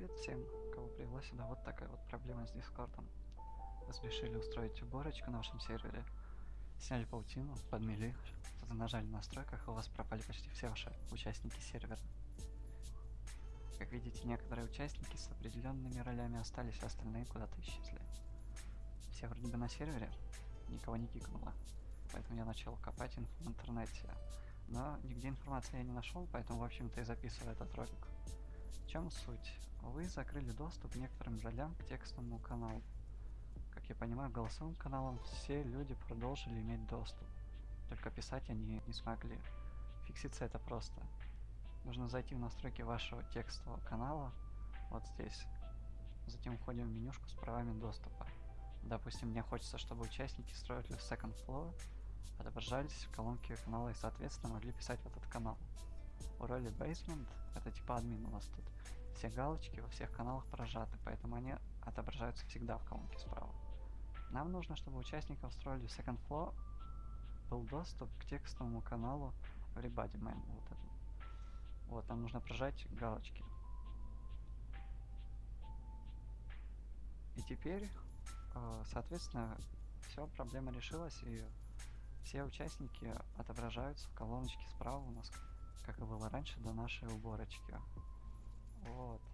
Привет всем, кого привела сюда. Вот такая вот проблема с Дискордом. Вы решили устроить уборочку на вашем сервере. Сняли паутину, подмели, что-то нажали в настройках, и у вас пропали почти все ваши участники сервера. Как видите, некоторые участники с определенными ролями остались, а остальные куда-то исчезли. Все вроде бы на сервере, никого не кикнуло. Поэтому я начал копать инфу в интернете. Но нигде информации я не нашел, поэтому, в общем-то, и записываю этот ролик. В чем суть? Вы закрыли доступ некоторым ролям к текстовому каналу. Как я понимаю, голосовым каналам все люди продолжили иметь доступ. Только писать они не смогли. Фикситься это просто. Нужно зайти в настройки вашего текстового канала, вот здесь. Затем входим в менюшку с правами доступа. Допустим, мне хочется, чтобы участники строили second floor, отображались в колонке канала и, соответственно, могли писать в этот канал. У роли Basement это типа админ у нас тут. Все галочки во всех каналах прожаты, поэтому они отображаются всегда в колонке справа. Нам нужно, чтобы участникам строили Second Floor был доступ к текстовому каналу Everybody Man. Вот, вот нам нужно прожать галочки. И теперь, э, соответственно, все, проблема решилась, и все участники отображаются в колоночке справа у нас, как и было раньше до нашей уборочки. Вот.